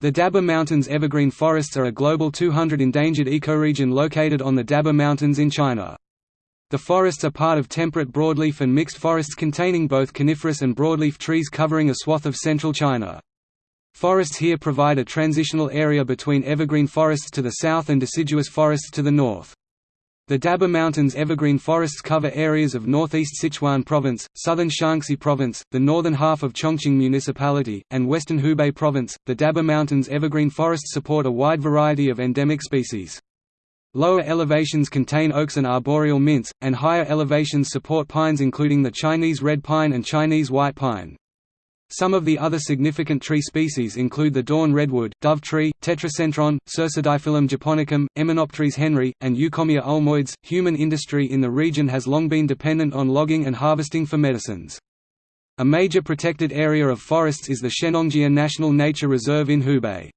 The Daba Mountains evergreen forests are a global 200 endangered ecoregion located on the Daba Mountains in China. The forests are part of temperate broadleaf and mixed forests containing both coniferous and broadleaf trees covering a swath of central China. Forests here provide a transitional area between evergreen forests to the south and deciduous forests to the north. The Daba Mountains evergreen forests cover areas of northeast Sichuan Province, southern Shaanxi Province, the northern half of Chongqing Municipality, and western Hubei Province. The Daba Mountains evergreen forests support a wide variety of endemic species. Lower elevations contain oaks and arboreal mints, and higher elevations support pines including the Chinese red pine and Chinese white pine. Some of the other significant tree species include the dawn redwood, dove tree, tetracentron, Cercidiphyllum japonicum, Emmenopterys henry, and Eucommia ulmoides. Human industry in the region has long been dependent on logging and harvesting for medicines. A major protected area of forests is the Shennongjia National Nature Reserve in Hubei.